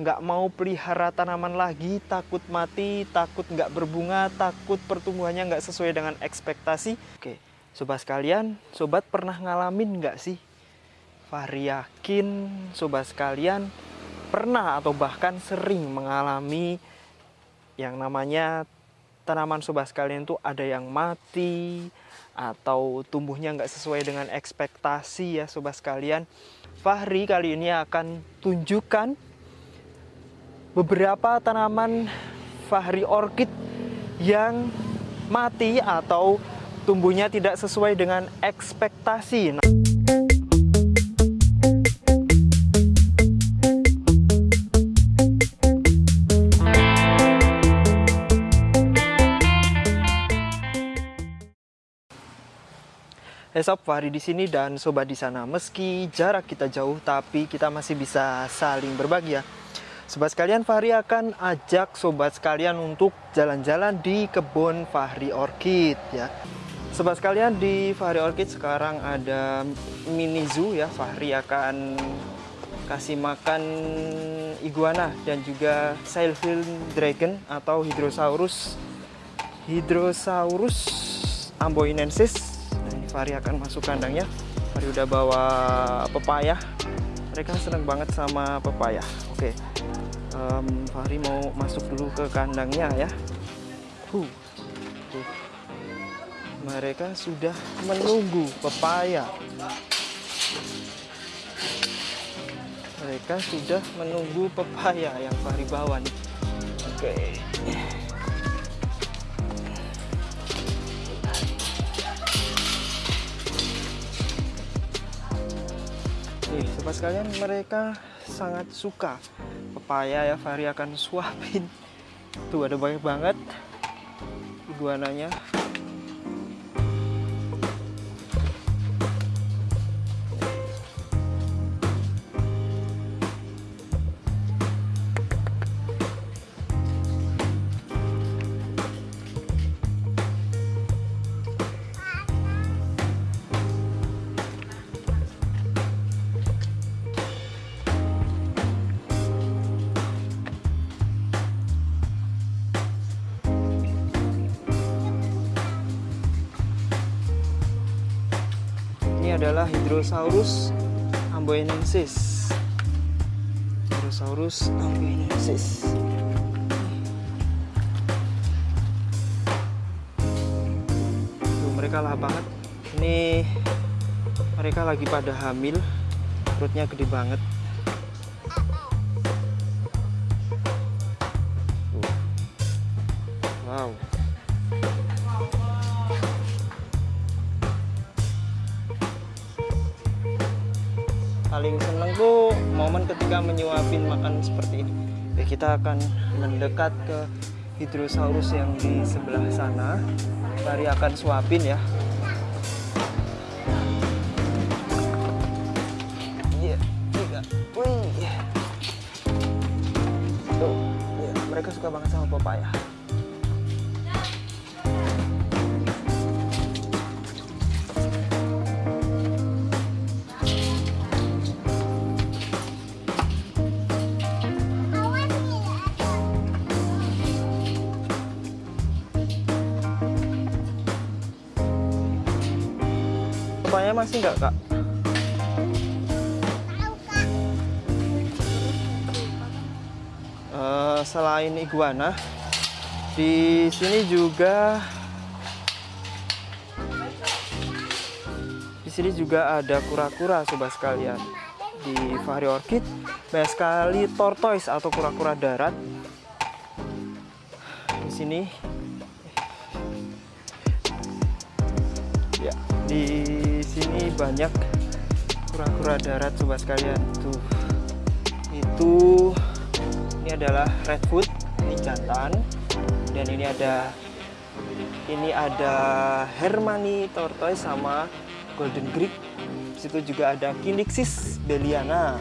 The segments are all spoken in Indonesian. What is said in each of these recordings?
nggak mau pelihara tanaman lagi, takut mati, takut nggak berbunga, takut pertumbuhannya nggak sesuai dengan ekspektasi. Oke, sobat sekalian, sobat pernah ngalamin nggak sih? Fahri yakin sobat sekalian pernah atau bahkan sering mengalami yang namanya tanaman sobat sekalian itu ada yang mati atau tumbuhnya nggak sesuai dengan ekspektasi ya sobat sekalian. Fahri kali ini akan tunjukkan beberapa tanaman Fahri Orchid yang mati atau tumbuhnya tidak sesuai dengan ekspektasi. Hey sob, Fahri di sini dan sobat di sana. Meski jarak kita jauh, tapi kita masih bisa saling berbagi ya. Sobat sekalian, Fahri akan ajak sobat sekalian untuk jalan-jalan di kebun Fahri Orchid ya. Sobat sekalian, di Fahri Orchid sekarang ada mini zoo ya. Fahri akan kasih makan iguana dan juga sailfin dragon atau hydrosaurus hydrosaurus amboinensis. Nah, ini Fahri akan masuk kandangnya. Fahri udah bawa pepaya. Mereka seneng banget sama pepaya. Oke um, Fahri mau masuk dulu ke kandangnya ya huh. Tuh. mereka sudah menunggu pepaya mereka sudah menunggu pepaya yang Fahri bawa nih oke okay. Nih, sobat sekalian, mereka sangat suka. Pepaya ya Fahri akan suapin. Tuh ada banyak banget. Iguananya Hydrosaurus amboinensis. Hydrosaurus amboinensis. Tuh, mereka lah banget. Ini mereka lagi pada hamil. Perutnya gede banget. Wow. Momen ketika menyuapin makan seperti ini. Ya kita akan mendekat ke hidrosaurus yang di sebelah sana. Bari akan suapin ya. Iya tiga wih. Tuh ya, mereka suka banget sama pepaya nggak kak? Uh, selain iguana, di sini juga di sini juga ada kura-kura sobat sekalian. Di Fahri Orchid banyak sekali tortoise atau kura-kura darat. Di sini ya di banyak kura-kura darat sobat sekalian. Tuh itu ini adalah redfoot ini jantan. Dan ini ada ini ada Hermani tortoise sama golden greek. Situ juga ada Kinixis beliana.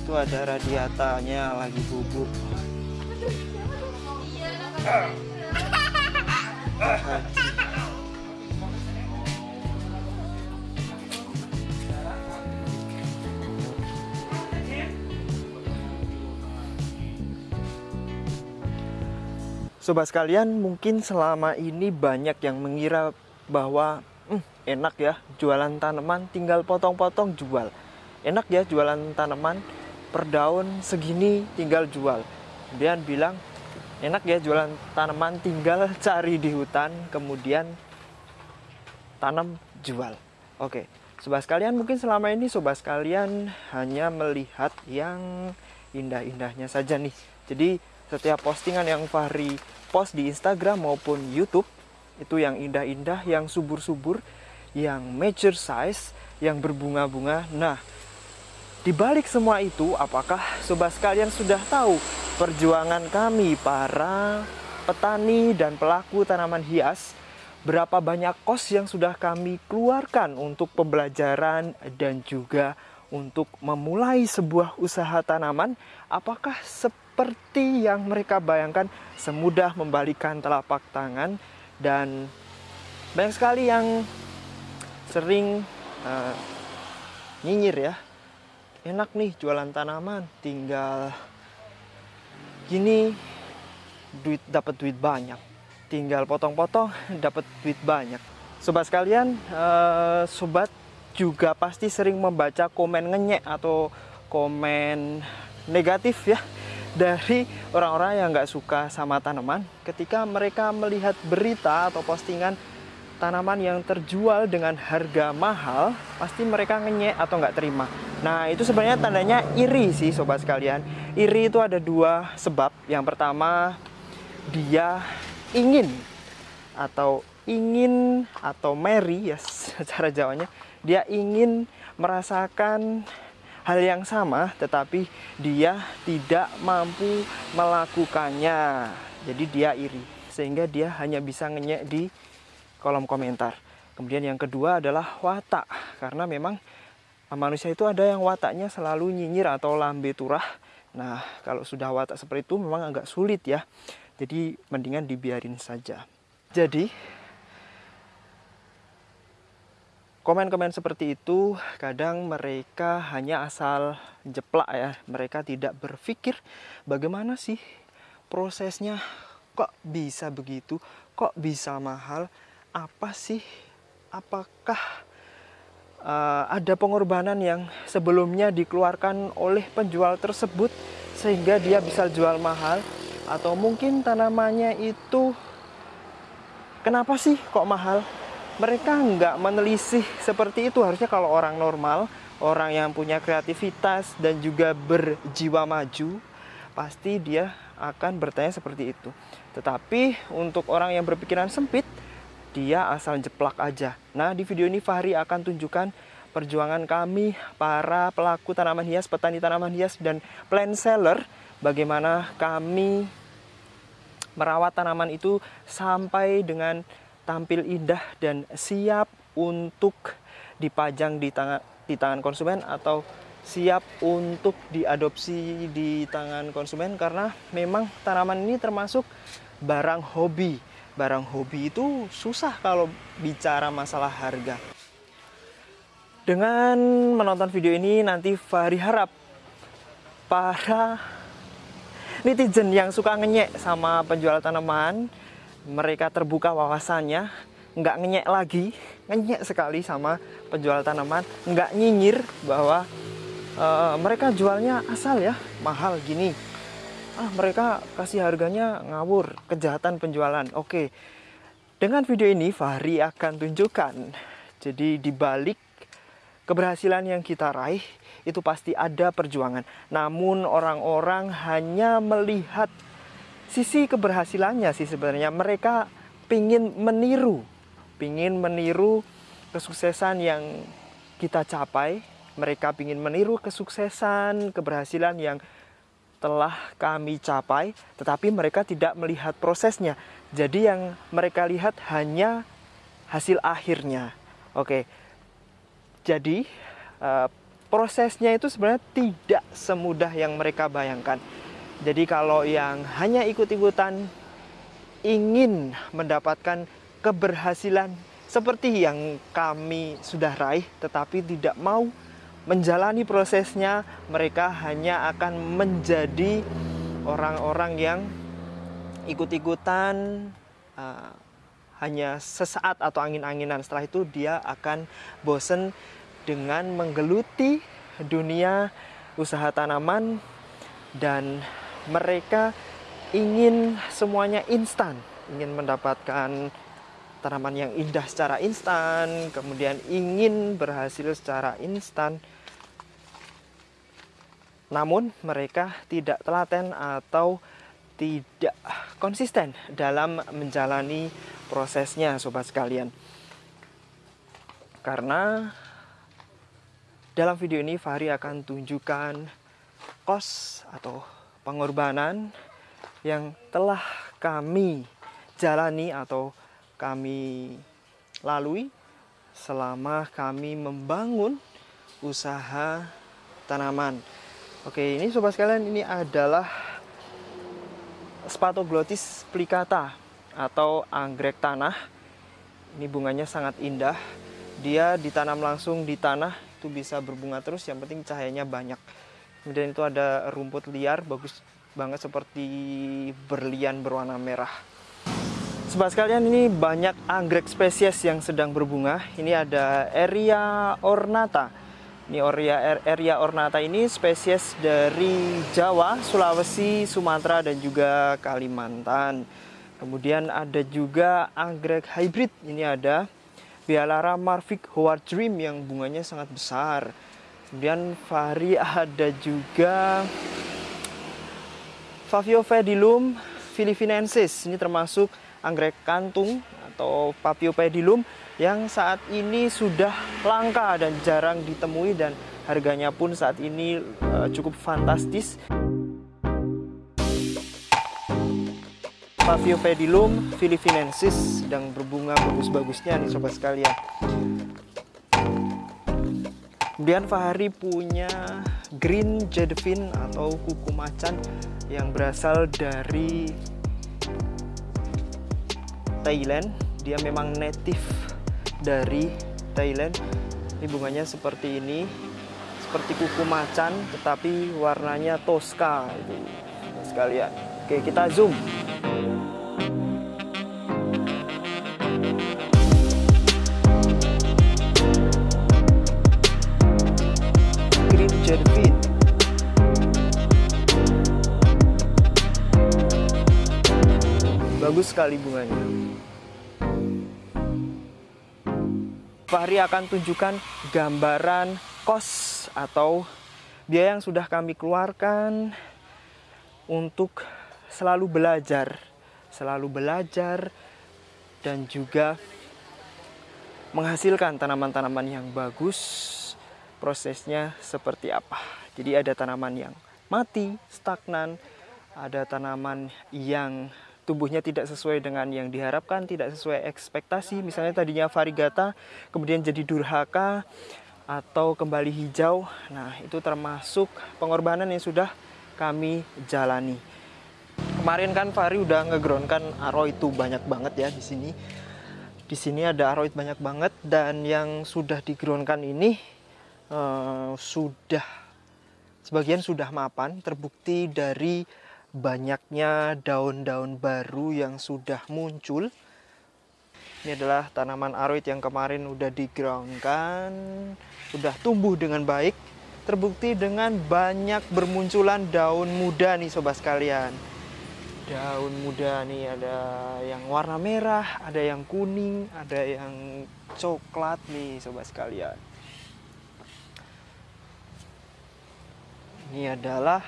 Itu ada radiatanya lagi bubuk Sobat sekalian, mungkin selama ini banyak yang mengira bahwa hmm, enak ya jualan tanaman tinggal potong-potong jual. Enak ya jualan tanaman per daun segini tinggal jual. Kemudian bilang enak ya jualan tanaman tinggal cari di hutan kemudian tanam jual. Oke, sobat sekalian mungkin selama ini sobat sekalian hanya melihat yang indah-indahnya saja nih. Jadi setiap postingan yang Fahri post di Instagram maupun YouTube itu yang indah-indah, yang subur-subur, yang mature size, yang berbunga-bunga. Nah, di balik semua itu, apakah sobat sekalian sudah tahu perjuangan kami para petani dan pelaku tanaman hias? Berapa banyak kos yang sudah kami keluarkan untuk pembelajaran dan juga untuk memulai sebuah usaha tanaman? Apakah seperti yang mereka bayangkan semudah membalikan telapak tangan? Dan banyak sekali yang sering uh, nyinyir ya enak nih jualan tanaman tinggal gini duit dapat duit banyak. Tinggal potong-potong dapat duit banyak. Sobat sekalian uh, sobat juga pasti sering membaca komen ngenyek atau komen negatif ya dari orang-orang yang nggak suka sama tanaman. Ketika mereka melihat berita atau postingan tanaman yang terjual dengan harga mahal pasti mereka ngenyek atau nggak terima. Nah itu sebenarnya tandanya iri sih sobat sekalian. Iri itu ada dua sebab. Yang pertama dia ingin atau ingin atau merry ya secara jawanya. Dia ingin merasakan hal yang sama tetapi dia tidak mampu melakukannya. Jadi dia iri sehingga dia hanya bisa ngenyek di kolom komentar. Kemudian yang kedua adalah watak karena memang manusia itu ada yang wataknya selalu nyinyir atau lambe turah. Nah kalau sudah watak seperti itu memang agak sulit ya. Jadi mendingan dibiarin saja. Jadi komen-komen seperti itu kadang mereka hanya asal jeplak ya. Mereka tidak berpikir bagaimana sih prosesnya kok bisa begitu kok bisa mahal apa sih? Apakah uh, ada pengorbanan yang sebelumnya dikeluarkan oleh penjual tersebut sehingga dia bisa jual mahal? Atau mungkin tanamannya itu kenapa sih kok mahal? Mereka nggak menelisih seperti itu. Harusnya kalau orang normal orang yang punya kreativitas dan juga berjiwa maju pasti dia akan bertanya seperti itu. Tetapi untuk orang yang berpikiran sempit dia asal jeplak aja nah di video ini Fahri akan tunjukkan perjuangan kami para pelaku tanaman hias petani tanaman hias dan plant seller bagaimana kami merawat tanaman itu sampai dengan tampil indah dan siap untuk dipajang di tangan di tangan konsumen atau siap untuk diadopsi di tangan konsumen karena memang tanaman ini termasuk barang hobi. Barang hobi itu susah kalau bicara masalah harga. Dengan menonton video ini nanti Fahri harap para netizen yang suka ngenyek sama penjual tanaman mereka terbuka wawasannya nggak ngenyek lagi ngenyek sekali sama penjual tanaman nggak nyinyir bahwa uh, mereka jualnya asal ya mahal gini ah mereka kasih harganya ngawur kejahatan penjualan. Oke dengan video ini Fahri akan tunjukkan. Jadi dibalik keberhasilan yang kita raih itu pasti ada perjuangan. Namun orang-orang hanya melihat sisi keberhasilannya sih sebenarnya. Mereka pingin meniru pingin meniru kesuksesan yang kita capai. Mereka pingin meniru kesuksesan keberhasilan yang telah kami capai tetapi mereka tidak melihat prosesnya. Jadi yang mereka lihat hanya hasil akhirnya. Oke. Jadi uh, prosesnya itu sebenarnya tidak semudah yang mereka bayangkan. Jadi kalau yang hanya ikut-ikutan ingin mendapatkan keberhasilan seperti yang kami sudah raih tetapi tidak mau menjalani prosesnya, mereka hanya akan menjadi orang-orang yang ikut-ikutan uh, hanya sesaat atau angin-anginan. Setelah itu dia akan bosen dengan menggeluti dunia usaha tanaman dan mereka ingin semuanya instan ingin mendapatkan tanaman yang indah secara instan kemudian ingin berhasil secara instan namun mereka tidak telaten atau tidak konsisten dalam menjalani prosesnya sobat sekalian. Karena dalam video ini Fahri akan tunjukkan kos atau pengorbanan yang telah kami jalani atau kami lalui selama kami membangun usaha tanaman. Oke, ini sobat sekalian ini adalah Spatoglotis plicata atau anggrek tanah. Ini bunganya sangat indah. Dia ditanam langsung di tanah itu bisa berbunga terus. Yang penting cahayanya banyak. Kemudian itu ada rumput liar bagus banget seperti berlian berwarna merah. Sobat sekalian ini banyak anggrek spesies yang sedang berbunga. Ini ada Eria ornata ini Oria Eria ornata ini spesies dari Jawa, Sulawesi, Sumatera dan juga Kalimantan. Kemudian ada juga anggrek hybrid. Ini ada Bialara Marvik Howard Dream yang bunganya sangat besar. Kemudian Fahri ada juga Faviopedilum philippinensis. Ini termasuk anggrek kantung atau Papiopedilum yang saat ini sudah langka dan jarang ditemui dan harganya pun saat ini uh, cukup fantastis. Paviopedilum philippinensis sedang berbunga bagus-bagusnya nih sobat sekalian. Kemudian Fahri punya green jedevin atau kuku macan yang berasal dari Thailand. Dia memang native dari Thailand. Ini bunganya seperti ini. Seperti kuku macan tetapi warnanya toska itu. Sekalian. Oke kita zoom. Green jervin bagus sekali bunganya Fahri akan tunjukkan gambaran kos atau biaya yang sudah kami keluarkan untuk selalu belajar, selalu belajar dan juga menghasilkan tanaman-tanaman yang bagus. Prosesnya seperti apa? Jadi ada tanaman yang mati, stagnan, ada tanaman yang tubuhnya tidak sesuai dengan yang diharapkan, tidak sesuai ekspektasi. Misalnya tadinya varigata, kemudian jadi durhaka atau kembali hijau. Nah, itu termasuk pengorbanan yang sudah kami jalani. Kemarin kan Fari udah ngegroundkan aroid itu banyak banget ya di sini. Di sini ada aroid banyak banget dan yang sudah digroundkan ini uh, sudah sebagian sudah mapan terbukti dari banyaknya daun-daun baru yang sudah muncul. Ini adalah tanaman aroid yang kemarin udah digroundkan, sudah tumbuh dengan baik. Terbukti dengan banyak bermunculan daun muda nih sobat sekalian. Daun muda nih ada yang warna merah, ada yang kuning, ada yang coklat nih sobat sekalian. Ini adalah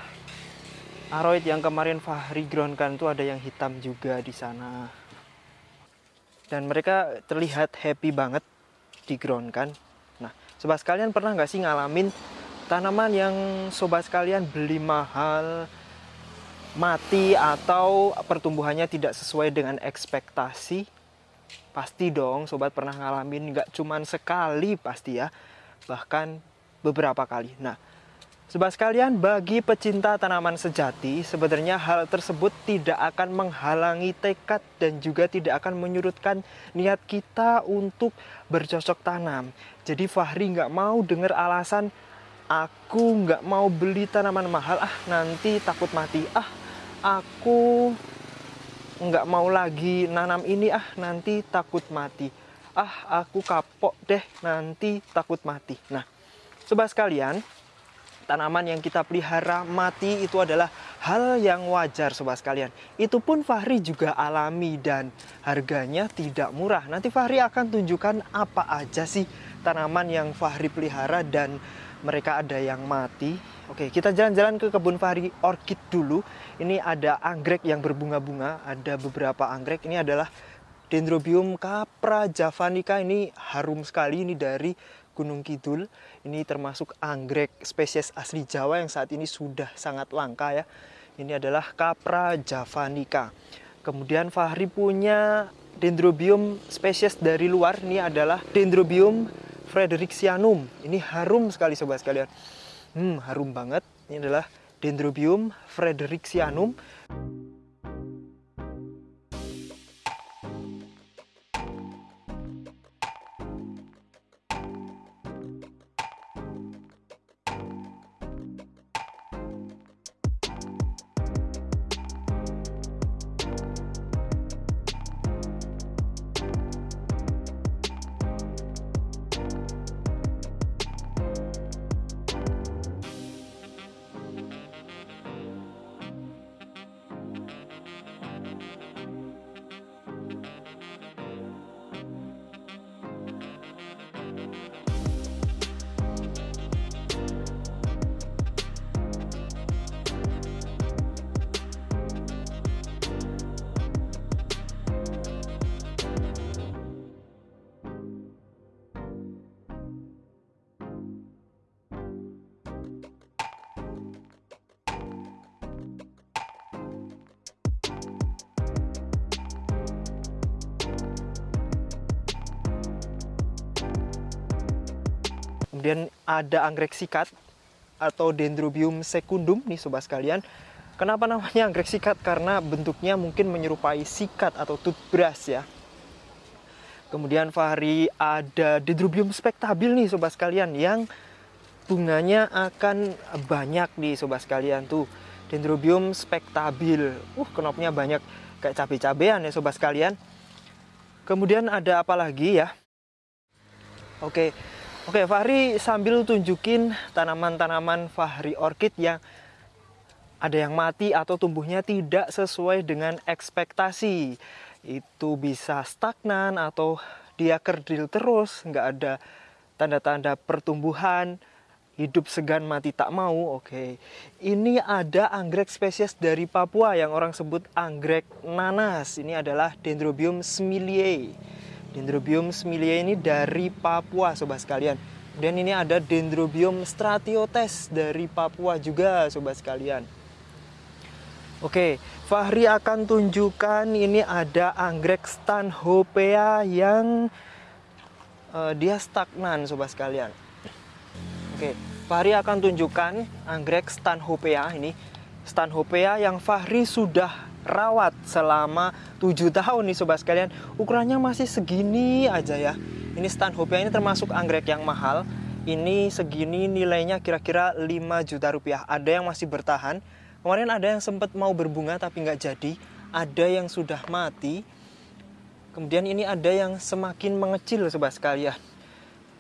Aroid yang kemarin Fahri groundkan itu ada yang hitam juga di sana. Dan mereka terlihat happy banget di groundkan. Nah, sobat sekalian pernah nggak sih ngalamin tanaman yang sobat sekalian beli mahal, mati atau pertumbuhannya tidak sesuai dengan ekspektasi? Pasti dong, sobat pernah ngalamin nggak cuman sekali pasti ya, bahkan beberapa kali. Nah, Sobat sekalian, bagi pecinta tanaman sejati, sebenarnya hal tersebut tidak akan menghalangi tekad dan juga tidak akan menyurutkan niat kita untuk bercocok tanam. Jadi Fahri nggak mau dengar alasan, aku nggak mau beli tanaman mahal, ah nanti takut mati, ah aku nggak mau lagi nanam ini ah nanti takut mati ah aku kapok deh nanti takut mati nah sobat sekalian tanaman yang kita pelihara mati itu adalah hal yang wajar sobat sekalian. Itu pun Fahri juga alami dan harganya tidak murah. Nanti Fahri akan tunjukkan apa aja sih tanaman yang Fahri pelihara dan mereka ada yang mati. Oke, kita jalan-jalan ke kebun Fahri Orchid dulu. Ini ada anggrek yang berbunga-bunga, ada beberapa anggrek. Ini adalah Dendrobium capra javanica ini harum sekali ini dari Gunung Kidul. Ini termasuk anggrek spesies asli Jawa yang saat ini sudah sangat langka ya. Ini adalah Capra javanica. Kemudian Fahri punya Dendrobium spesies dari luar. Ini adalah Dendrobium fredericianum. Ini harum sekali sobat sekalian. Hmm, harum banget. Ini adalah Dendrobium fredericianum. Kemudian ada anggrek sikat atau Dendrobium secundum nih sobat sekalian. Kenapa namanya anggrek sikat? Karena bentuknya mungkin menyerupai sikat atau toothbrush ya. Kemudian Fahri ada Dendrobium spektabil nih sobat sekalian yang bunganya akan banyak nih sobat sekalian tuh. Dendrobium spektabil. Uh, kenopnya banyak kayak cabai-cabean ya sobat sekalian. Kemudian ada apa lagi ya? Oke, Oke, Fahri sambil tunjukin tanaman-tanaman Fahri Orchid yang ada yang mati atau tumbuhnya tidak sesuai dengan ekspektasi. Itu bisa stagnan atau dia kerdil terus, nggak ada tanda-tanda pertumbuhan, hidup segan mati tak mau. Oke, ini ada anggrek spesies dari Papua yang orang sebut anggrek nanas. Ini adalah Dendrobium smilie. Dendrobium smilia ini dari Papua sobat sekalian. Dan ini ada Dendrobium stratiotes dari Papua juga sobat sekalian. Oke, Fahri akan tunjukkan ini ada anggrek Stanhopea yang uh, dia stagnan sobat sekalian. Oke, Fahri akan tunjukkan anggrek Stanhopea ini. Stanhopea yang Fahri sudah rawat selama 7 tahun nih sobat sekalian. Ukurannya masih segini aja ya. Ini stanhopea ini termasuk anggrek yang mahal. Ini segini nilainya kira-kira 5 juta rupiah. Ada yang masih bertahan. Kemarin ada yang sempat mau berbunga tapi nggak jadi. Ada yang sudah mati. Kemudian ini ada yang semakin mengecil sobat sekalian.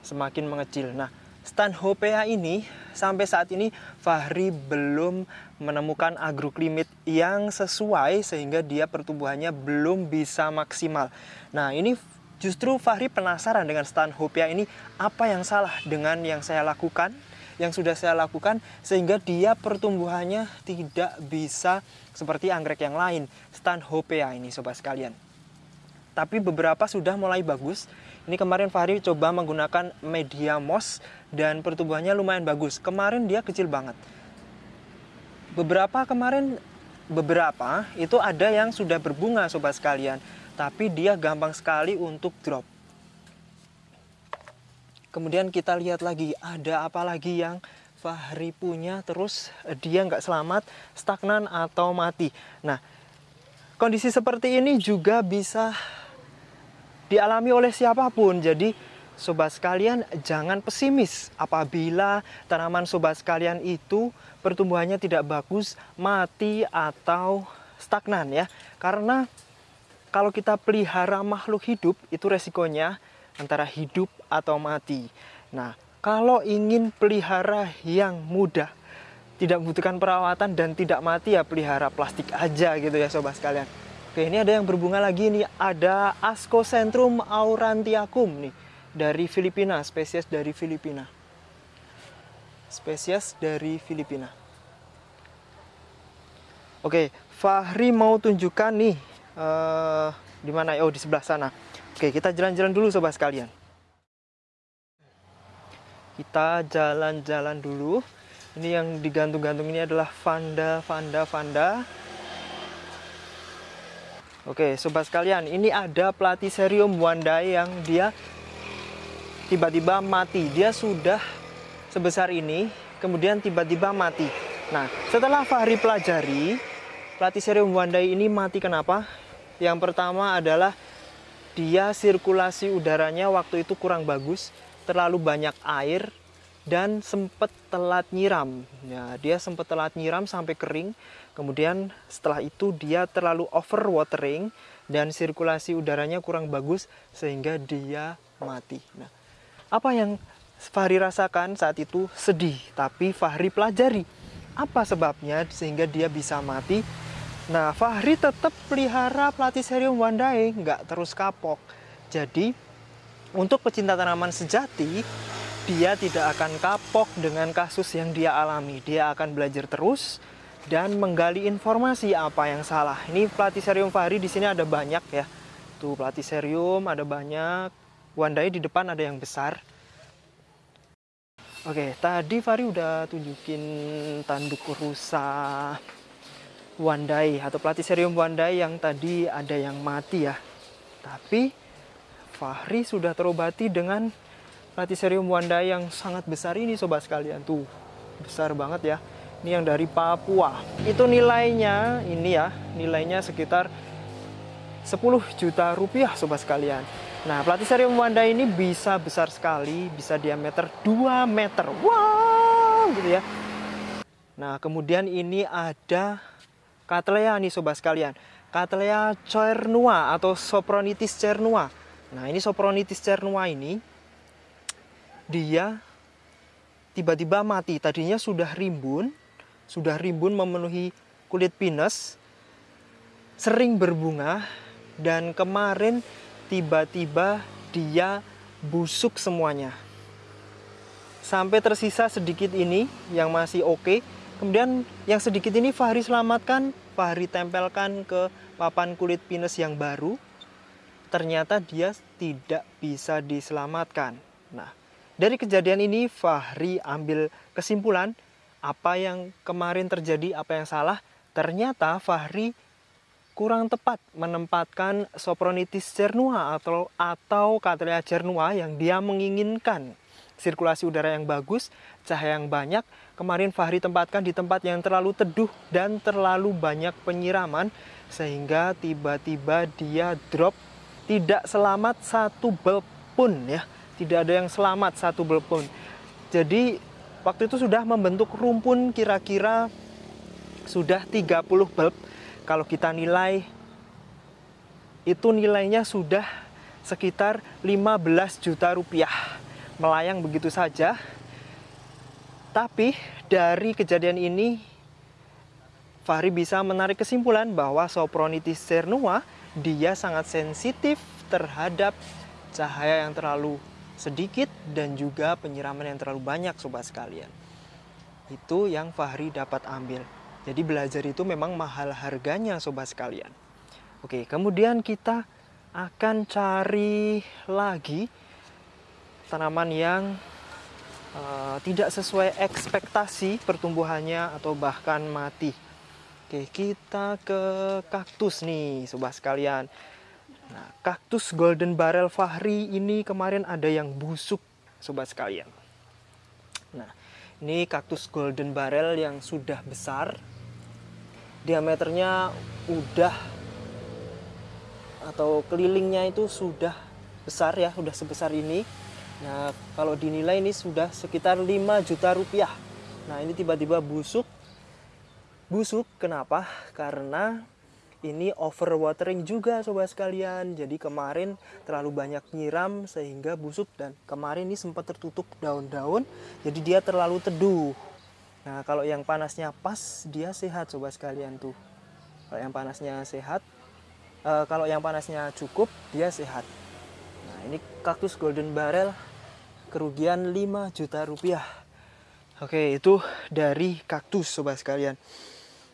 Semakin mengecil. Nah Stanhopea ini sampai saat ini Fahri belum menemukan agroklimit yang sesuai sehingga dia pertumbuhannya belum bisa maksimal. Nah ini justru Fahri penasaran dengan Stanhopea ini apa yang salah dengan yang saya lakukan yang sudah saya lakukan sehingga dia pertumbuhannya tidak bisa seperti anggrek yang lain Stanhopea ini sobat sekalian tapi beberapa sudah mulai bagus. Ini kemarin Fahri coba menggunakan media moss dan pertumbuhannya lumayan bagus. Kemarin dia kecil banget. Beberapa kemarin beberapa itu ada yang sudah berbunga sobat sekalian, tapi dia gampang sekali untuk drop. Kemudian kita lihat lagi ada apa lagi yang Fahri punya terus dia nggak selamat, stagnan atau mati. Nah, kondisi seperti ini juga bisa dialami oleh siapa pun. Jadi sobat sekalian jangan pesimis apabila tanaman sobat sekalian itu pertumbuhannya tidak bagus, mati atau stagnan ya. Karena kalau kita pelihara makhluk hidup itu resikonya antara hidup atau mati. Nah, kalau ingin pelihara yang mudah, tidak membutuhkan perawatan dan tidak mati ya pelihara plastik aja gitu ya sobat sekalian. Oke, ini ada yang berbunga lagi nih, ada Ascocentrum aurantiacum nih dari Filipina, spesies dari Filipina. Spesies dari Filipina. Oke, Fahri mau tunjukkan nih uh, di mana? Oh, di sebelah sana. Oke, kita jalan-jalan dulu sobat sekalian. Kita jalan-jalan dulu. Ini yang digantung-gantung ini adalah Vanda, Vanda, Vanda. Oke, sobat sekalian, ini ada Platycerium wandai yang dia tiba-tiba mati. Dia sudah sebesar ini, kemudian tiba-tiba mati. Nah, setelah Fahri pelajari, Platycerium wandai ini mati kenapa? Yang pertama adalah dia sirkulasi udaranya waktu itu kurang bagus, terlalu banyak air dan sempat telat nyiram. Ya, dia sempat telat nyiram sampai kering. Kemudian setelah itu dia terlalu overwatering dan sirkulasi udaranya kurang bagus sehingga dia mati. Nah, apa yang Fahri rasakan saat itu sedih, tapi Fahri pelajari apa sebabnya sehingga dia bisa mati Nah, Fahri tetap pelihara Platycerium wandae, nggak terus kapok. Jadi, untuk pecinta tanaman sejati, dia tidak akan kapok dengan kasus yang dia alami. Dia akan belajar terus dan menggali informasi apa yang salah. Ini Platycerium Fahri di sini ada banyak ya. Tuh Platycerium ada banyak. Wandae di depan ada yang besar. Oke, tadi Fahri udah tunjukin tanduk rusa Wandai atau Platycerium Wandai yang tadi ada yang mati ya. Tapi Fahri sudah terobati dengan Platycerium Wandai yang sangat besar ini sobat sekalian tuh. Besar banget ya. Ini yang dari Papua. Itu nilainya ini ya, nilainya sekitar 10 juta rupiah sobat sekalian. Nah, Platycerium Wandai ini bisa besar sekali, bisa diameter 2 meter. Wow, gitu ya. Nah, kemudian ini ada Cattleya nih sobat sekalian. Cattleya cernua atau Sopronitis cernua. Nah, ini Sopronitis cernua ini dia tiba-tiba mati. Tadinya sudah rimbun, sudah rimbun memenuhi kulit pinus, sering berbunga dan kemarin tiba-tiba dia busuk semuanya. Sampai tersisa sedikit ini yang masih oke. Okay. Kemudian yang sedikit ini Fahri selamatkan Fahri tempelkan ke papan kulit pinus yang baru, ternyata dia tidak bisa diselamatkan. Nah, dari kejadian ini Fahri ambil kesimpulan apa yang kemarin terjadi, apa yang salah. Ternyata Fahri kurang tepat menempatkan Sopronitis cernua atau atau Cattleya cernua yang dia menginginkan sirkulasi udara yang bagus, cahaya yang banyak. Kemarin Fahri tempatkan di tempat yang terlalu teduh dan terlalu banyak penyiraman sehingga tiba-tiba dia drop tidak selamat satu bulb pun ya. Tidak ada yang selamat satu bulb pun. Jadi waktu itu sudah membentuk rumpun kira-kira sudah 30 bulb. Kalau kita nilai itu nilainya sudah sekitar 15 juta rupiah melayang begitu saja. Tapi dari kejadian ini Fahri bisa menarik kesimpulan bahwa Sopronitis cernua dia sangat sensitif terhadap cahaya yang terlalu sedikit dan juga penyiraman yang terlalu banyak sobat sekalian. Itu yang Fahri dapat ambil. Jadi belajar itu memang mahal harganya sobat sekalian. Oke, kemudian kita akan cari lagi tanaman yang uh, tidak sesuai ekspektasi pertumbuhannya atau bahkan mati. Oke, kita ke kaktus nih, sobat sekalian. Nah, kaktus golden barrel fahri ini kemarin ada yang busuk, sobat sekalian. Nah, ini kaktus golden barrel yang sudah besar. Diameternya udah atau kelilingnya itu sudah besar ya, sudah sebesar ini Nah, kalau dinilai ini sudah sekitar 5 juta rupiah. Nah, ini tiba-tiba busuk. Busuk kenapa? Karena ini overwatering juga sobat sekalian jadi kemarin terlalu banyak nyiram sehingga busuk dan kemarin ini sempat tertutup daun-daun jadi dia terlalu teduh nah kalau yang panasnya pas dia sehat sobat sekalian tuh. Kalau yang panasnya sehat uh, kalau yang panasnya cukup dia sehat. Nah ini kaktus golden barrel kerugian 5 juta rupiah. Oke itu dari kaktus sobat sekalian.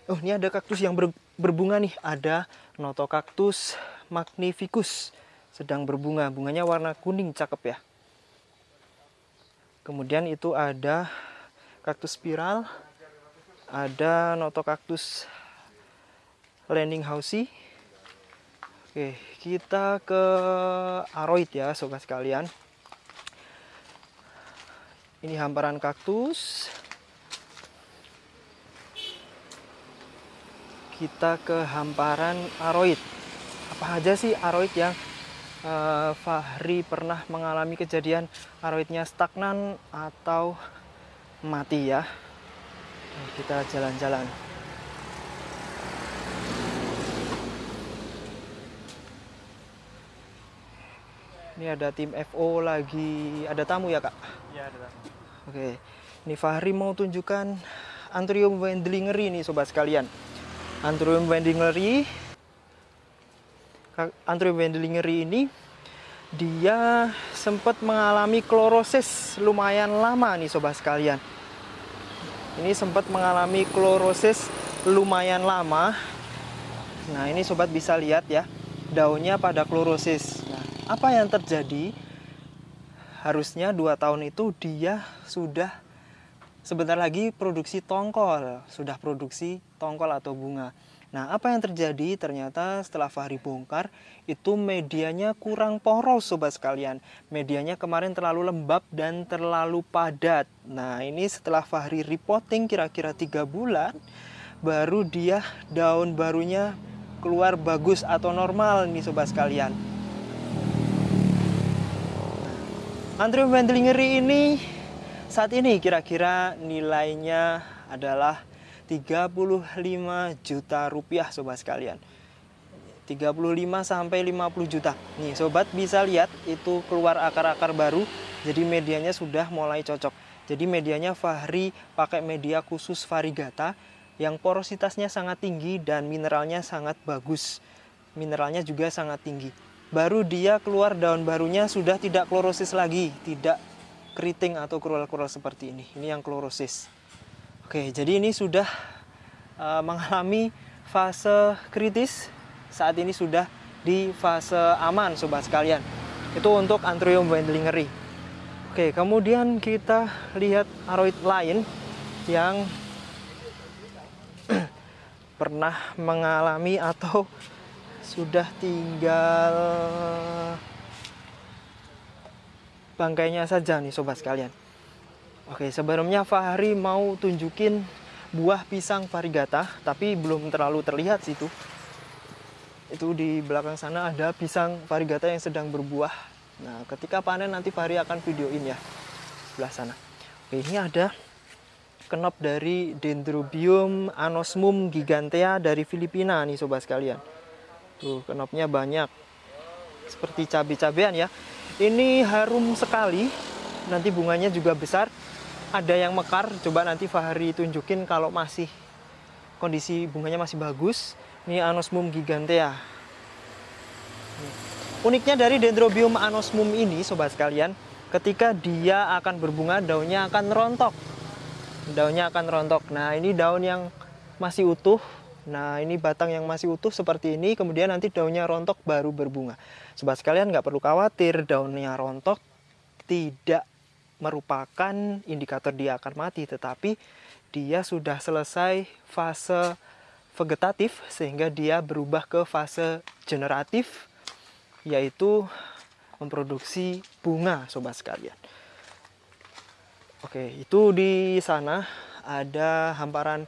Oh ini ada kaktus yang ber berbunga nih. Ada Notocactus magnificus. Sedang berbunga. Bunganya warna kuning cakep ya. Kemudian itu ada kaktus spiral ada Notocactus landing housey oke kita ke aroid ya sobat sekalian. Ini hamparan kaktus. Kita ke hamparan aroid. Apa aja sih aroid yang uh, Fahri pernah mengalami kejadian aroidnya stagnan atau mati ya. Kita jalan-jalan. Ini ada tim FO lagi. Ada tamu ya kak? Iya ada tamu. Oke. Ini Fahri mau tunjukkan Antrium Wendlingeri nih sobat sekalian. Antrium wendlingeri Antrium wendlingeri ini dia sempat mengalami klorosis lumayan lama nih sobat sekalian. Ini sempat mengalami klorosis lumayan lama. Nah ini sobat bisa lihat ya daunnya pada klorosis. Nah apa yang terjadi? Harusnya dua tahun itu dia sudah sebentar lagi produksi tongkol, sudah produksi tongkol atau bunga. Nah, apa yang terjadi? Ternyata setelah Fahri bongkar, itu medianya kurang poros sobat sekalian. Medianya kemarin terlalu lembab dan terlalu padat. Nah, ini setelah Fahri repotting kira-kira tiga bulan, baru dia daun barunya keluar bagus atau normal nih sobat sekalian. Antrium ventilingeri ini saat ini kira-kira nilainya adalah 35 juta rupiah sobat sekalian. 35 sampai 50 juta. Nih sobat bisa lihat itu keluar akar-akar baru. Jadi medianya sudah mulai cocok. Jadi medianya Fahri pakai media khusus varigata yang porositasnya sangat tinggi dan mineralnya sangat bagus. Mineralnya juga sangat tinggi. Baru dia keluar daun barunya sudah tidak klorosis lagi, tidak keriting atau krual-krual seperti ini. Ini yang klorosis. Oke, jadi ini sudah uh, mengalami fase kritis. Saat ini sudah di fase aman, sobat sekalian. Itu untuk Anthurium wendlingeri. Oke, kemudian kita lihat aroid lain yang pernah mengalami atau sudah tinggal bangkainya saja nih sobat sekalian. Oke, sebelumnya Fahri mau tunjukin buah pisang varigata, tapi belum terlalu terlihat situ. Itu di belakang sana ada pisang varigata yang sedang berbuah. Nah, ketika panen nanti Fahri akan videoin ya. Sebelah sana. Oke, ini ada kenop dari Dendrobium anosmum gigantea dari Filipina nih sobat sekalian. Tuh, kenopnya banyak. Seperti cabai-cabean ya ini harum sekali nanti bunganya juga besar ada yang mekar coba nanti Fahri tunjukin kalau masih kondisi bunganya masih bagus. Ini anosmum gigantea. Uniknya dari dendrobium anosmum ini sobat sekalian ketika dia akan berbunga daunnya akan rontok. Daunnya akan rontok. Nah ini daun yang masih utuh. Nah ini batang yang masih utuh seperti ini kemudian nanti daunnya rontok baru berbunga. Sobat sekalian nggak perlu khawatir daunnya rontok tidak merupakan indikator dia akan mati tetapi dia sudah selesai fase vegetatif sehingga dia berubah ke fase generatif yaitu memproduksi bunga sobat sekalian. Oke, itu di sana ada hamparan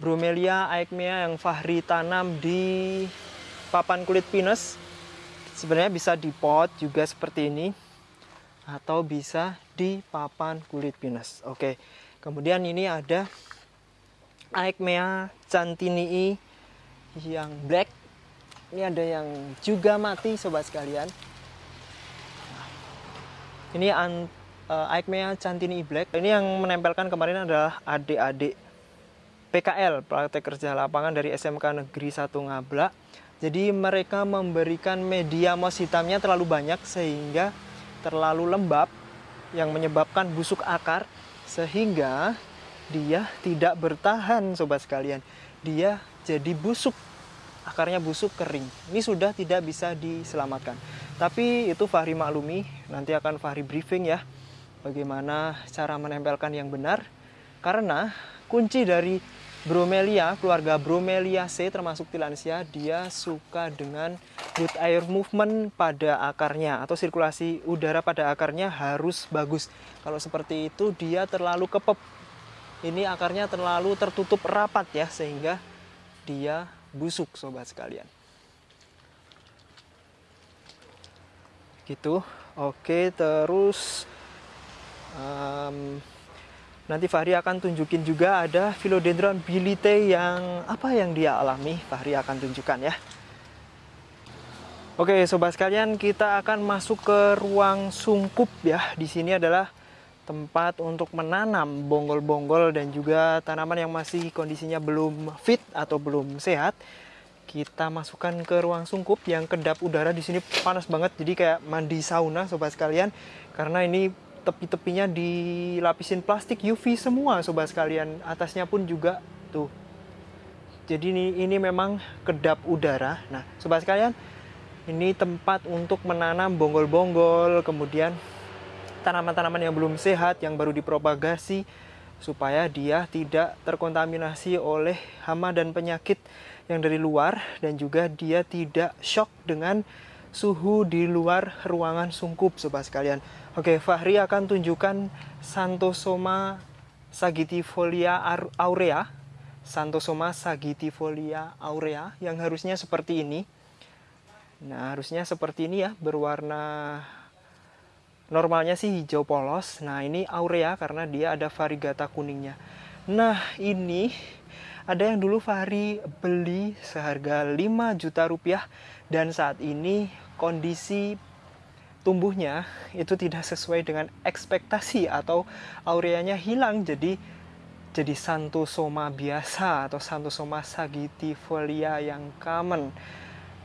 Bromelia aegmea yang Fahri tanam di papan kulit pinus sebenarnya bisa di pot juga seperti ini atau bisa di papan kulit pinus. Oke kemudian ini ada aegmea cantinii yang black. Ini ada yang juga mati sobat sekalian. Ini an, uh, Aikmea Cantini Black. Ini yang menempelkan kemarin adalah adik-adik PKL praktek kerja lapangan dari SMK Negeri 1 Ngabla jadi mereka memberikan media mos hitamnya terlalu banyak sehingga terlalu lembab yang menyebabkan busuk akar sehingga dia tidak bertahan sobat sekalian. Dia jadi busuk akarnya busuk kering. Ini sudah tidak bisa diselamatkan. Tapi itu Fahri maklumi nanti akan Fahri briefing ya bagaimana cara menempelkan yang benar. Karena kunci dari Bromelia, keluarga Bromeliaceae termasuk Tillandsia, dia suka dengan good air movement pada akarnya atau sirkulasi udara pada akarnya harus bagus. Kalau seperti itu dia terlalu kepep. Ini akarnya terlalu tertutup rapat ya sehingga dia busuk sobat sekalian. Gitu. Oke, terus um, Nanti Fahri akan tunjukin juga ada philodendron bilite yang apa yang dia alami. Fahri akan tunjukkan ya. Oke, sobat sekalian, kita akan masuk ke ruang sungkup ya. Di sini adalah tempat untuk menanam bonggol-bonggol dan juga tanaman yang masih kondisinya belum fit atau belum sehat. Kita masukkan ke ruang sungkup yang kedap udara di sini panas banget, jadi kayak mandi sauna sobat sekalian. Karena ini tepi-tepinya dilapisin plastik UV semua sobat sekalian. Atasnya pun juga tuh. Jadi ini, ini memang kedap udara. Nah sobat sekalian ini tempat untuk menanam bonggol-bonggol kemudian tanaman-tanaman yang belum sehat yang baru dipropagasi supaya dia tidak terkontaminasi oleh hama dan penyakit yang dari luar dan juga dia tidak shock dengan suhu di luar ruangan sungkup sobat sekalian Oke, Fahri akan tunjukkan Santosoma sagitifolia aurea. Santosoma sagitifolia aurea yang harusnya seperti ini. Nah, harusnya seperti ini ya, berwarna normalnya sih hijau polos. Nah, ini aurea karena dia ada varigata kuningnya. Nah, ini ada yang dulu Fahri beli seharga 5 juta rupiah dan saat ini kondisi tumbuhnya itu tidak sesuai dengan ekspektasi atau aureanya hilang. Jadi jadi santosoma biasa atau santosoma sagitifolia yang common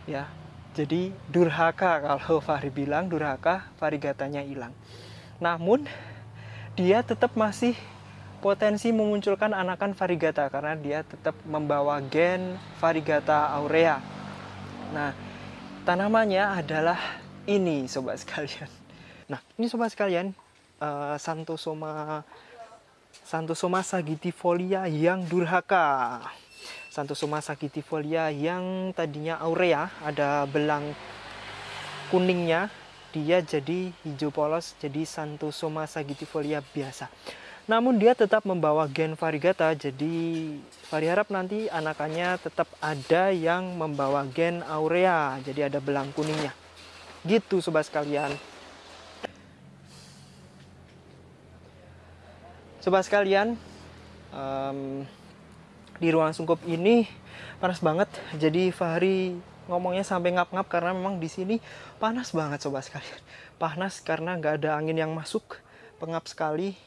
ya. Jadi durhaka kalau Fahri bilang durhaka varigatanya hilang. Namun dia tetap masih potensi memunculkan anakan varigata karena dia tetap membawa gen varigata aurea. Nah tanamannya adalah ini sobat sekalian. Nah, ini sobat sekalian, uh, Santosoma Santosoma sagitifolia yang durhaka. Santosoma sagitifolia yang tadinya aurea, ada belang kuningnya, dia jadi hijau polos, jadi Santosoma sagitifolia biasa. Namun dia tetap membawa gen variegata, jadi Vari harap nanti anakannya tetap ada yang membawa gen aurea, jadi ada belang kuningnya. Gitu sobat sekalian. Sobat sekalian, um, di ruang sungkup ini panas banget. Jadi Fahri ngomongnya sampai ngap-ngap karena memang di sini panas banget sobat sekalian. Panas karena nggak ada angin yang masuk, pengap sekali.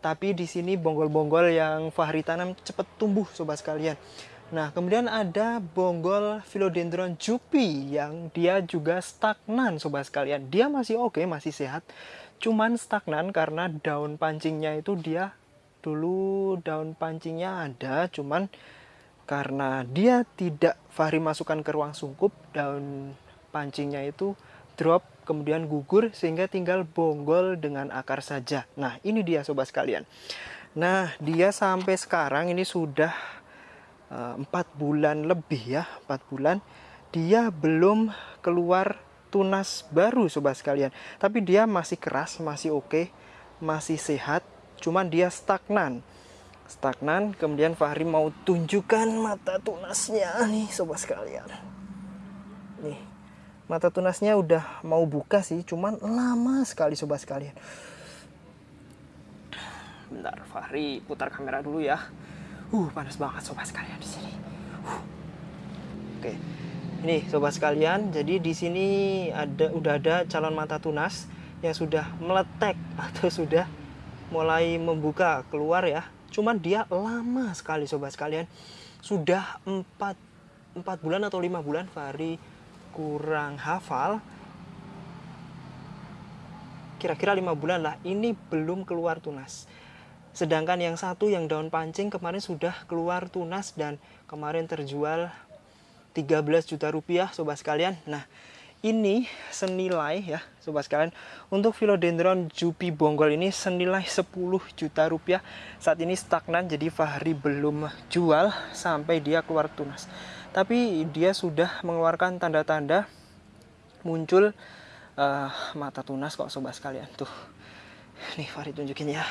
Tapi di sini bonggol-bonggol yang Fahri tanam cepat tumbuh sobat sekalian. Nah, kemudian ada bonggol philodendron jupi yang dia juga stagnan sobat sekalian. Dia masih oke, okay, masih sehat. Cuman stagnan karena daun pancingnya itu dia dulu daun pancingnya ada, cuman karena dia tidak Fahri masukkan ke ruang sungkup, daun pancingnya itu drop kemudian gugur sehingga tinggal bonggol dengan akar saja. Nah, ini dia sobat sekalian. Nah, dia sampai sekarang ini sudah empat bulan lebih ya empat bulan dia belum keluar tunas baru sobat sekalian. Tapi dia masih keras masih oke okay, masih sehat cuman dia stagnan. Stagnan kemudian Fahri mau tunjukkan mata tunasnya nih sobat sekalian. Nih mata tunasnya udah mau buka sih cuman lama sekali sobat sekalian. Bentar Fahri putar kamera dulu ya Uh, panas banget sobat sekalian di sini. Uh. Oke. Ini sobat sekalian, jadi di sini ada udah ada calon mata tunas yang sudah meletek atau sudah mulai membuka keluar ya. Cuman dia lama sekali sobat sekalian. Sudah 4 4 bulan atau lima bulan Fahri kurang hafal. Kira-kira lima bulan lah. Ini belum keluar tunas. Sedangkan yang satu yang daun pancing kemarin sudah keluar tunas dan kemarin terjual 13 juta rupiah sobat sekalian. Nah, ini senilai ya sobat sekalian untuk philodendron jupi bonggol ini senilai 10 juta rupiah. Saat ini stagnan jadi Fahri belum jual sampai dia keluar tunas. Tapi dia sudah mengeluarkan tanda-tanda muncul uh, mata tunas kok sobat sekalian. Tuh nih Fahri tunjukin ya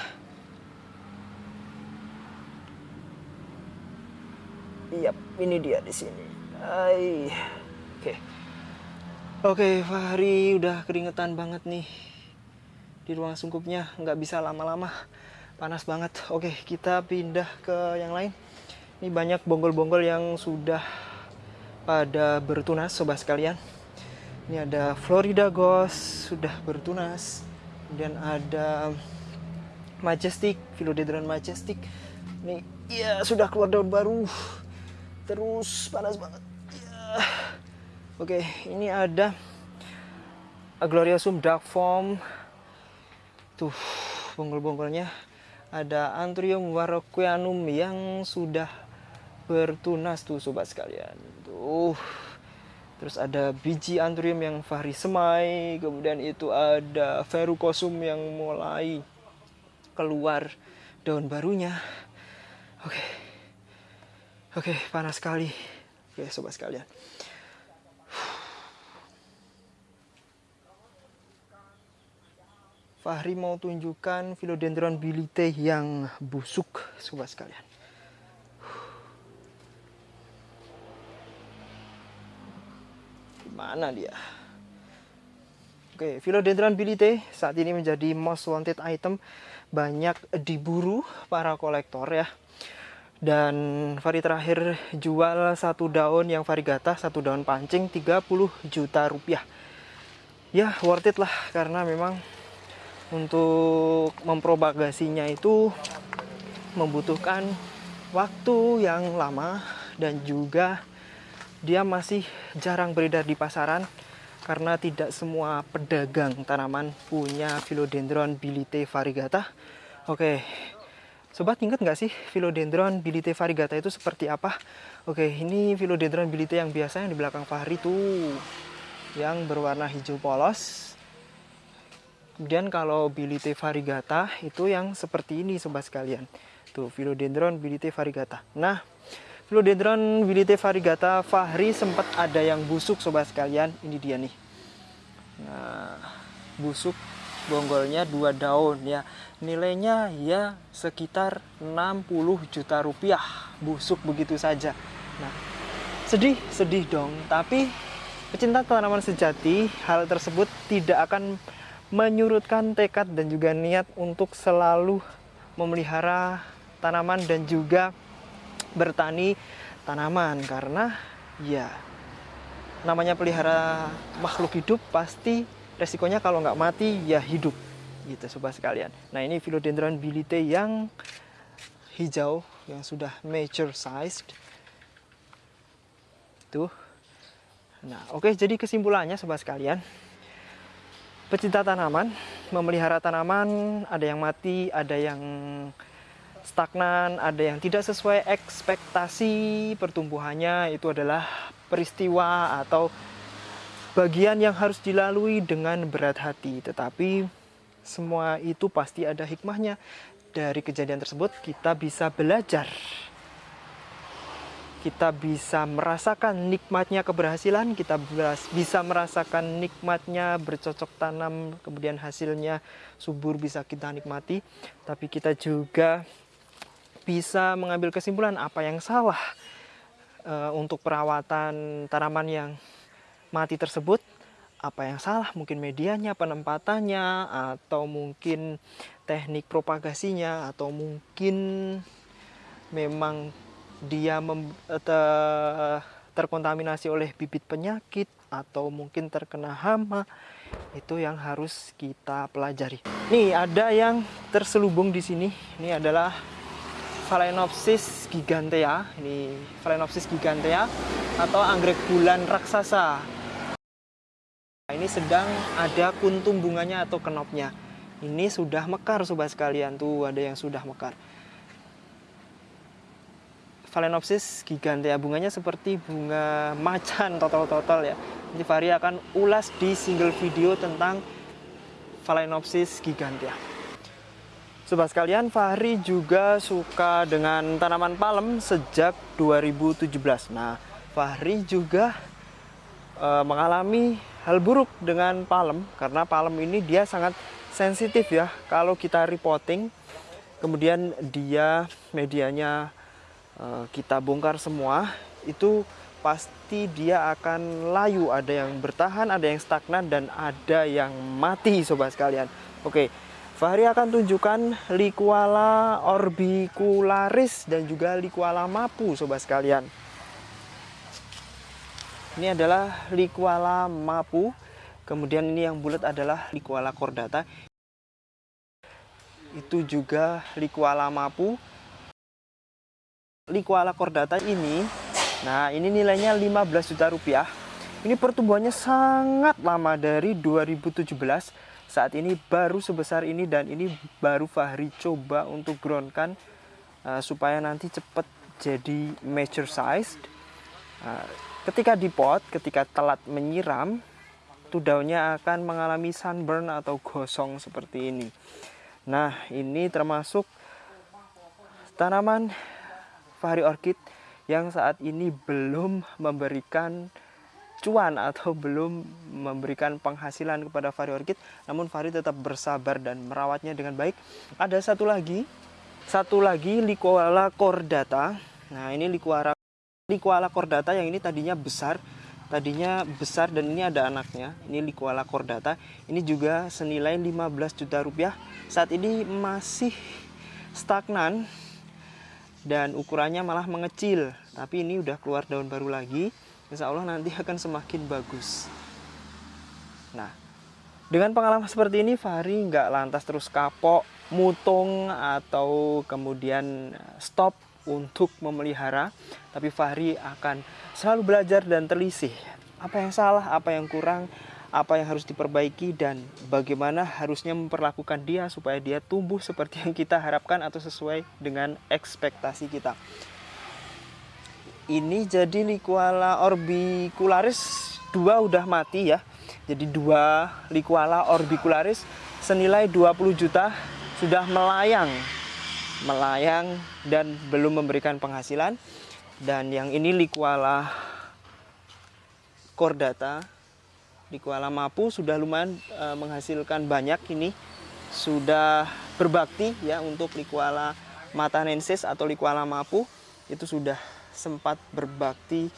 Iya, ini dia di sini. Oke. Oke, Fahri udah keringetan banget nih. Di ruang sungkupnya nggak bisa lama-lama. Panas banget. Oke, kita pindah ke yang lain. Ini banyak bonggol-bonggol yang sudah pada bertunas sobat sekalian. Ini ada Florida Ghost sudah bertunas. Kemudian ada Majestic, Philodendron Majestic. Ini ya sudah keluar daun baru terus panas banget. Ya. oke ini ada Agloriosum dark form. Tuh bonggol-bonggolnya ada Anthurium warocquianum yang sudah bertunas tuh sobat sekalian. Tuh. Terus ada biji Anthurium yang Fahri semai. Kemudian itu ada Verrucosum yang mulai keluar daun barunya. Oke Oke, panas sekali. Oke, sobat sekalian. Fahri mau tunjukkan philodendron bilite yang busuk, sobat sekalian. Mana dia? Oke, philodendron bilite saat ini menjadi most wanted item, banyak diburu para kolektor ya dan Fari terakhir jual satu daun yang varigata satu daun pancing 30 juta rupiah. Ya worth it lah karena memang untuk mempropagasinya itu membutuhkan waktu yang lama dan juga dia masih jarang beredar di pasaran karena tidak semua pedagang tanaman punya philodendron bilite variegata oke Sobat ingat nggak sih Philodendron bilite variegata itu seperti apa? Oke, ini Philodendron bilite yang biasa yang di belakang Fahri tuh yang berwarna hijau polos. Kemudian kalau bilite variegata itu yang seperti ini sobat sekalian. Tuh Philodendron bilite variegata. Nah, Philodendron bilite variegata Fahri sempat ada yang busuk sobat sekalian. Ini dia nih. Nah, busuk bonggolnya dua daun ya nilainya ya sekitar 60 juta rupiah. Busuk begitu saja. Nah sedih sedih dong. Tapi pecinta tanaman sejati hal tersebut tidak akan menyurutkan tekad dan juga niat untuk selalu memelihara tanaman dan juga bertani tanaman. Karena ya namanya pelihara makhluk hidup pasti resikonya kalau nggak mati ya hidup gitu sobat sekalian. Nah ini philodendron bilite yang hijau yang sudah mature sized. Tuh. Nah oke jadi kesimpulannya sobat sekalian. Pecinta tanaman memelihara tanaman ada yang mati ada yang stagnan ada yang tidak sesuai ekspektasi pertumbuhannya itu adalah peristiwa atau bagian yang harus dilalui dengan berat hati, tetapi semua itu pasti ada hikmahnya. Dari kejadian tersebut kita bisa belajar. Kita bisa merasakan nikmatnya keberhasilan, kita bisa merasakan nikmatnya bercocok tanam, kemudian hasilnya subur bisa kita nikmati. Tapi kita juga bisa mengambil kesimpulan apa yang salah uh, untuk perawatan tanaman yang mati tersebut apa yang salah mungkin medianya penempatannya atau mungkin teknik propagasinya atau mungkin memang dia mem, te, terkontaminasi oleh bibit penyakit atau mungkin terkena hama itu yang harus kita pelajari. Nih ada yang terselubung di sini. Ini adalah Phalaenopsis gigantea. Ini Phalaenopsis gigantea atau anggrek bulan raksasa. Ini sedang ada kuntum bunganya atau kenopnya. Ini sudah mekar sobat sekalian tuh ada yang sudah mekar. Phalaenopsis gigantea bunganya seperti bunga macan total-total ya. Ini Fahri akan ulas di single video tentang Phalaenopsis gigantea. Sobat sekalian, Fahri juga suka dengan tanaman palem sejak 2017. Nah, Fahri juga e, mengalami hal buruk dengan palem karena palem ini dia sangat sensitif ya. Kalau kita reporting, kemudian dia medianya e, kita bongkar semua, itu pasti dia akan layu. Ada yang bertahan, ada yang stagnan, dan ada yang mati sobat sekalian. Oke, Fahri akan tunjukkan Liquala orbicularis dan juga Liquala mapu sobat sekalian. Ini adalah Liquala mapu. Kemudian ini yang bulat adalah Liquala cordata. Itu juga Liquala mapu. Liquala cordata ini, nah ini nilainya 15 juta rupiah. Ini pertumbuhannya sangat lama dari 2017 saat ini baru sebesar ini dan ini baru Fahri coba untuk groundkan uh, supaya nanti cepat jadi mature size uh, ketika di pot ketika telat menyiram itu daunnya akan mengalami sunburn atau gosong seperti ini. Nah ini termasuk tanaman Fahri Orchid yang saat ini belum memberikan cuan atau belum memberikan penghasilan kepada Fahri Orchid. Namun Fahri tetap bersabar dan merawatnya dengan baik. Ada satu lagi satu lagi Liquala cordata. Nah ini Liquala Liquala cordata yang ini tadinya besar tadinya besar dan ini ada anaknya. Ini Liquala cordata. Ini juga senilai 15 juta rupiah. Saat ini masih stagnan dan ukurannya malah mengecil. Tapi ini udah keluar daun baru lagi. Insya Allah nanti akan semakin bagus. Nah dengan pengalaman seperti ini Fahri nggak lantas terus kapok mutung atau kemudian stop untuk memelihara tapi Fahri akan selalu belajar dan telisih apa yang salah apa yang kurang apa yang harus diperbaiki dan bagaimana harusnya memperlakukan dia supaya dia tumbuh seperti yang kita harapkan atau sesuai dengan ekspektasi kita. Ini jadi Liquala orbicularis. Dua udah mati ya. Jadi dua Liquala orbicularis senilai 20 juta sudah melayang. Melayang dan belum memberikan penghasilan dan yang ini Liquala cordata Liquala mapu sudah lumayan e, menghasilkan banyak. Ini sudah berbakti ya untuk Liquala matanensis atau Liquala mapu. Itu sudah sempat berbakti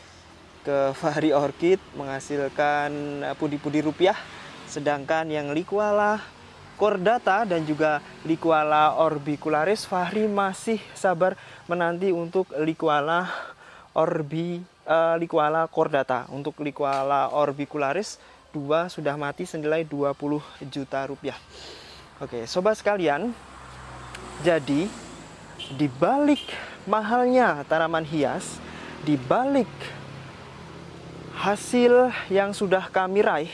ke Fahri Orchid menghasilkan eh, pudi-pudi rupiah. Sedangkan yang Liquala Cordata dan juga Liquala orbicularis. Fahri masih sabar menanti untuk Liquala orbi uh, Liquala cordata untuk Liquala orbicularis dua sudah mati senilai 20 juta rupiah. Oke sobat sekalian jadi di balik mahalnya tanaman hias di balik hasil yang sudah kami raih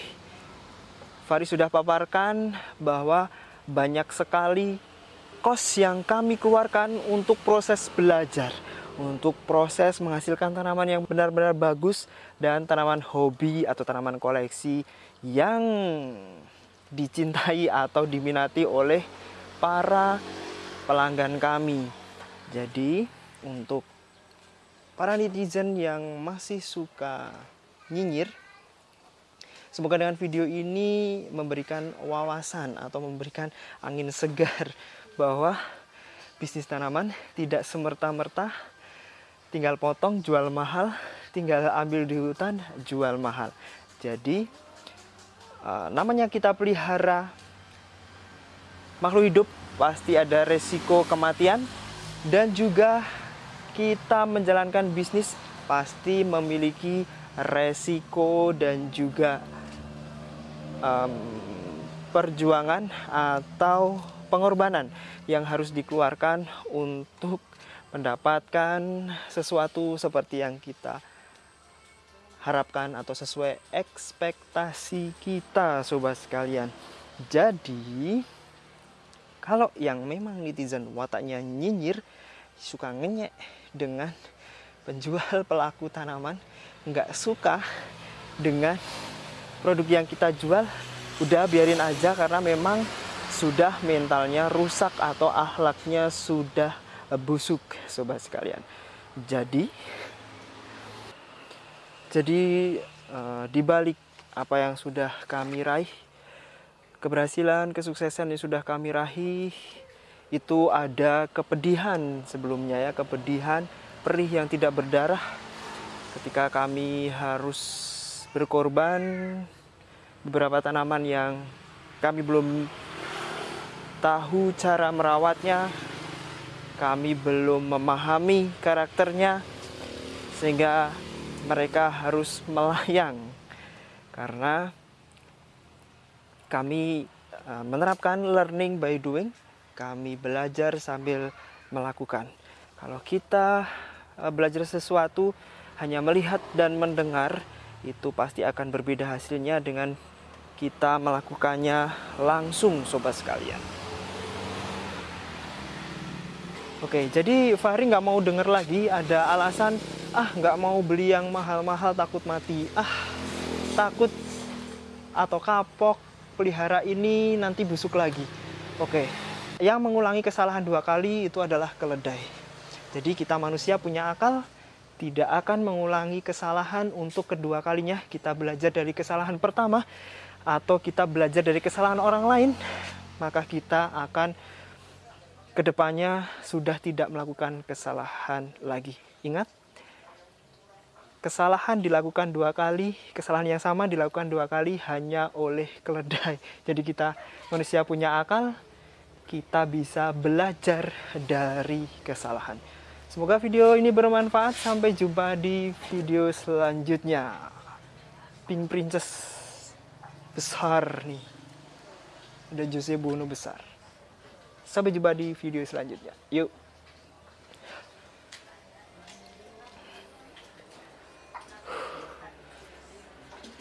Fari sudah paparkan bahwa banyak sekali kos yang kami keluarkan untuk proses belajar untuk proses menghasilkan tanaman yang benar-benar bagus dan tanaman hobi atau tanaman koleksi yang dicintai atau diminati oleh para pelanggan kami. Jadi untuk para netizen yang masih suka nyinyir Semoga dengan video ini memberikan wawasan atau memberikan angin segar bahwa bisnis tanaman tidak semerta-merta. Tinggal potong jual mahal, tinggal ambil di hutan jual mahal. Jadi uh, namanya kita pelihara makhluk hidup pasti ada resiko kematian. Dan juga kita menjalankan bisnis pasti memiliki resiko dan juga um, perjuangan atau pengorbanan yang harus dikeluarkan untuk mendapatkan sesuatu seperti yang kita harapkan atau sesuai ekspektasi kita sobat sekalian. Jadi kalau yang memang netizen wataknya nyinyir suka ngenyek dengan penjual pelaku tanaman nggak suka dengan produk yang kita jual udah biarin aja karena memang sudah mentalnya rusak atau ahlaknya sudah busuk sobat sekalian. Jadi jadi uh, di balik apa yang sudah kami raih keberhasilan kesuksesan yang sudah kami raih itu ada kepedihan sebelumnya ya kepedihan perih yang tidak berdarah. Ketika kami harus berkorban beberapa tanaman yang kami belum tahu cara merawatnya kami belum memahami karakternya sehingga mereka harus melayang. Karena kami uh, menerapkan learning by doing kami belajar sambil melakukan. Kalau kita uh, belajar sesuatu hanya melihat dan mendengar itu pasti akan berbeda hasilnya dengan kita melakukannya langsung sobat sekalian Oke, jadi Fahri nggak mau denger lagi ada alasan, ah nggak mau beli yang mahal-mahal takut mati, ah takut atau kapok pelihara ini nanti busuk lagi. Oke, yang mengulangi kesalahan dua kali itu adalah keledai. Jadi kita manusia punya akal, tidak akan mengulangi kesalahan untuk kedua kalinya. Kita belajar dari kesalahan pertama atau kita belajar dari kesalahan orang lain, maka kita akan ke depannya sudah tidak melakukan kesalahan lagi. Ingat, kesalahan dilakukan dua kali, kesalahan yang sama dilakukan dua kali hanya oleh keledai. Jadi kita manusia punya akal, kita bisa belajar dari kesalahan. Semoga video ini bermanfaat. Sampai jumpa di video selanjutnya. Pink Princess besar nih. Ada Jose Bono besar. Sampai jumpa di video selanjutnya. Yuk.